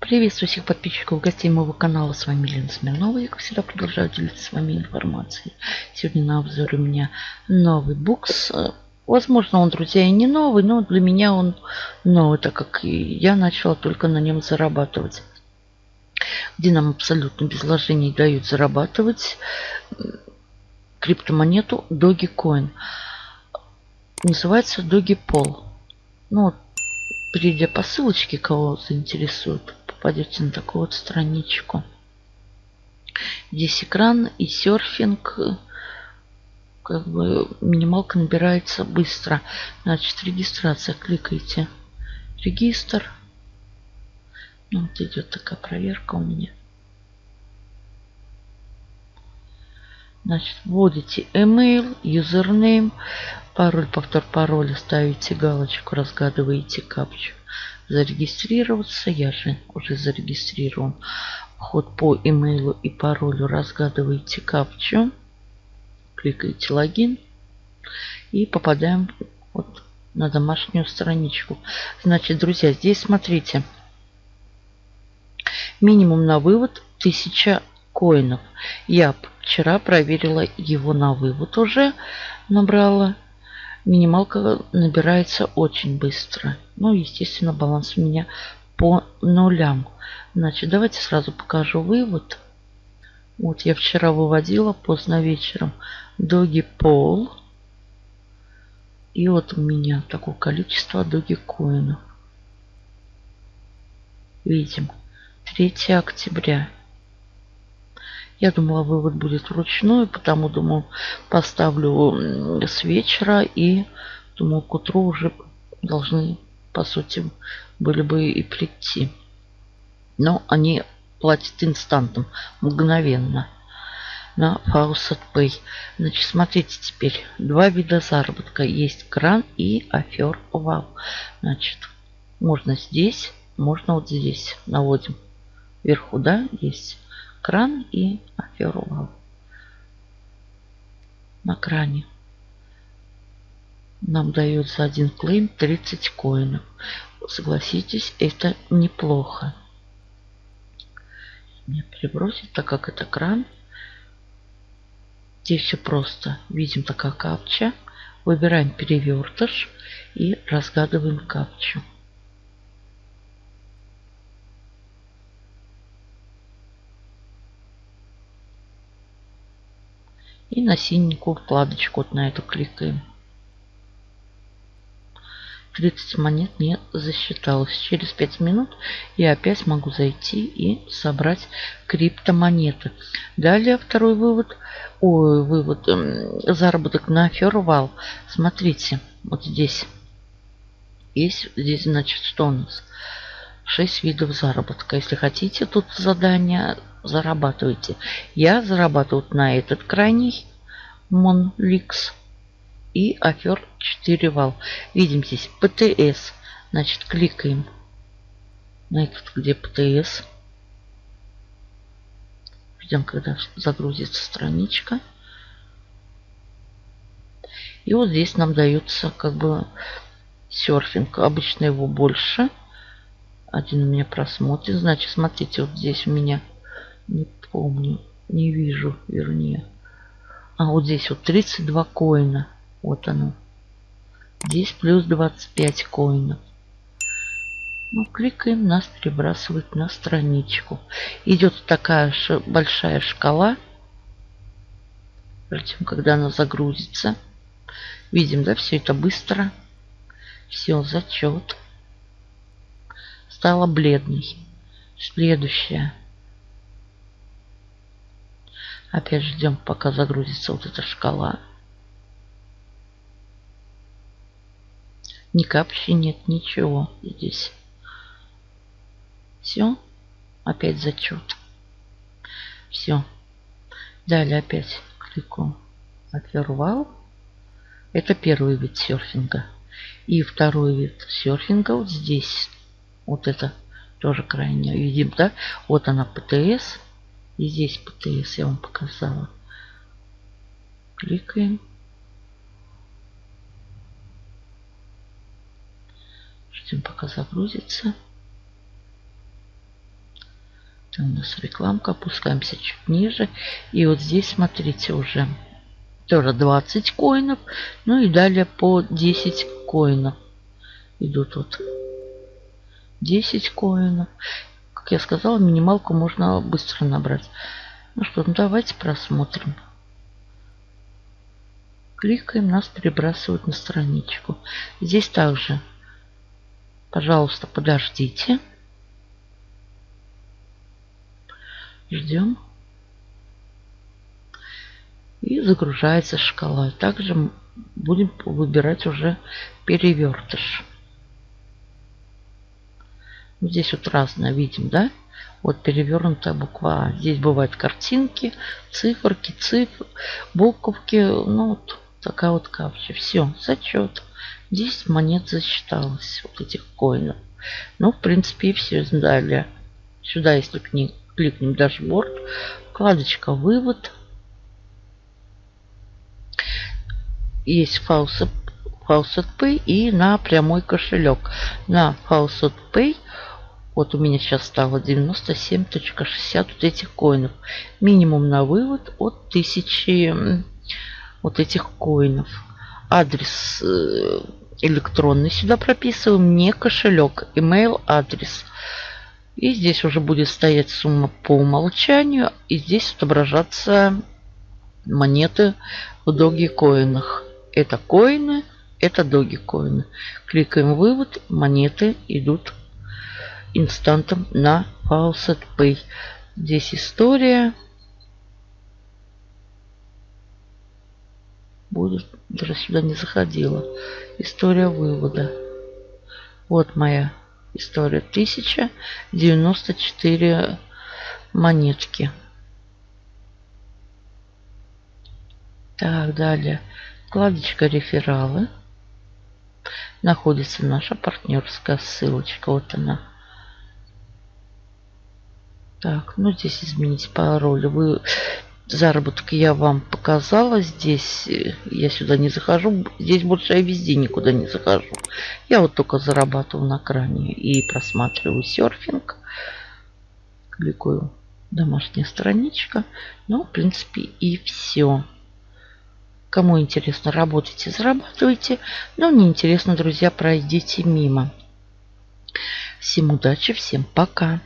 Приветствую всех подписчиков, гостей моего канала. С вами Елена Смирнова. Я, как всегда, продолжаю делиться с вами информацией. Сегодня на обзоре у меня новый букс. Возможно, он, друзья, и не новый, но для меня он новый, так как я начала только на нем зарабатывать. Где нам абсолютно без вложений дают зарабатывать криптомонету Dogecoin. Называется Dogipol. Ну, перейдя по ссылочке, кого заинтересует, попадете на такую вот страничку. Здесь экран и серфинг. Как бы минималка набирается быстро. Значит, регистрация. Кликайте. Регистр. Ну, вот идет такая проверка у меня. Значит, вводите email, username, пароль, повтор пароля, ставите галочку, разгадываете капчу. Зарегистрироваться, я же уже зарегистрирован. Вход по имейлу и паролю, разгадываете капчу, кликаете логин и попадаем вот на домашнюю страничку. Значит, друзья, здесь смотрите. Минимум на вывод 1000 коинов. Я вчера проверила его на вывод уже. Набрала. Минималка набирается очень быстро. Ну, естественно, баланс у меня по нулям. Значит, давайте сразу покажу вывод. Вот я вчера выводила поздно вечером доги пол. И вот у меня такое количество доги коинов. Видим. 3 октября. Я думала, вывод будет вручную, потому думаю, поставлю с вечера и думаю, к утру уже должны, по сути, были бы и прийти. Но они платят инстантом, мгновенно на Faucet Pay. Значит, смотрите теперь. Два вида заработка. Есть кран и афер вау. Значит, можно здесь, можно вот здесь. Наводим вверху, да, есть кран и аферу на кране. Нам дают за один клейм 30 коинов. Согласитесь, это неплохо. Мне перебросить, так как это кран. Здесь все просто. Видим такая капча. Выбираем перевертыш и разгадываем капчу. И на синенькую вкладочку вот на эту кликаем. 30 монет не засчиталось. Через 5 минут я опять могу зайти и собрать криптомонеты. Далее второй вывод. Ой, вывод. Эм, заработок на Фервал. Смотрите, вот здесь. Есть, здесь, значит, что у нас? 6 видов заработка. Если хотите тут задание, зарабатывайте. Я зарабатываю на этот крайний Монликс и афер 4 вал. Видим здесь ПТС. Значит, кликаем на этот, где ПТС. Ждем, когда загрузится страничка. И вот здесь нам дается как бы серфинг. Обычно его больше. Один у меня просмотрен. Значит, смотрите, вот здесь у меня не помню, не вижу, вернее. А вот здесь вот 32 коина. Вот оно. Здесь плюс 25 коинов. Ну, кликаем, нас перебрасывает на страничку. Идет такая большая шкала. Ждем, когда она загрузится. Видим, да, все это быстро. Все, зачет. Стала бледной. Следующая. Опять ждем, пока загрузится вот эта шкала. Ни капчи нет, ничего здесь. Все. Опять зачет. Все. Далее опять кликаю отвервал. Это первый вид серфинга. И второй вид серфинга вот здесь. Вот это тоже крайне видим, да? Вот она ПТС. И здесь ПТС я вам показала. Кликаем. Ждем пока загрузится. Это у нас рекламка. Опускаемся чуть ниже. И вот здесь, смотрите, уже тоже 20 коинов. Ну и далее по 10 коинов идут вот 10 коинов. Как я сказала, минималку можно быстро набрать. Ну что, ну давайте просмотрим. Кликаем, нас перебрасывают на страничку. Здесь также, пожалуйста, подождите. Ждем. И загружается шкала. Также будем выбирать уже перевертыш. Здесь вот разное видим, да? Вот перевернутая буква А. Здесь бывают картинки, циферки, цифры, буковки. Ну, вот такая вот капча. Все, зачет. 10 монет засчиталось, вот этих коинов. Ну, в принципе, и все. Далее. Сюда, если кликнем, кликнем дашборд, вкладочка «Вывод». Есть Faucet Pay и на прямой кошелек. На Faucet Pay вот у меня сейчас стало 97.60 вот этих коинов. Минимум на вывод от 1000 вот этих коинов. Адрес э, электронный сюда прописываем, не кошелек, email адрес. И здесь уже будет стоять сумма по умолчанию. И здесь отображаться монеты в доги коинах. Это коины, это доги коины. Кликаем вывод, монеты идут инстантом на Faucet Pay. Здесь история. Будет, даже сюда не заходила. История вывода. Вот моя история. 1094 монетки. Так, далее. Вкладочка рефералы. Находится наша партнерская ссылочка. Вот она. Так, ну здесь изменить пароль. Вы заработок я вам показала. Здесь э, я сюда не захожу. Здесь больше я везде никуда не захожу. Я вот только зарабатываю на кране и просматриваю серфинг. Кликаю домашняя страничка. Ну, в принципе, и все. Кому интересно, работайте, зарабатывайте. Но не интересно, друзья, пройдите мимо. Всем удачи, всем пока.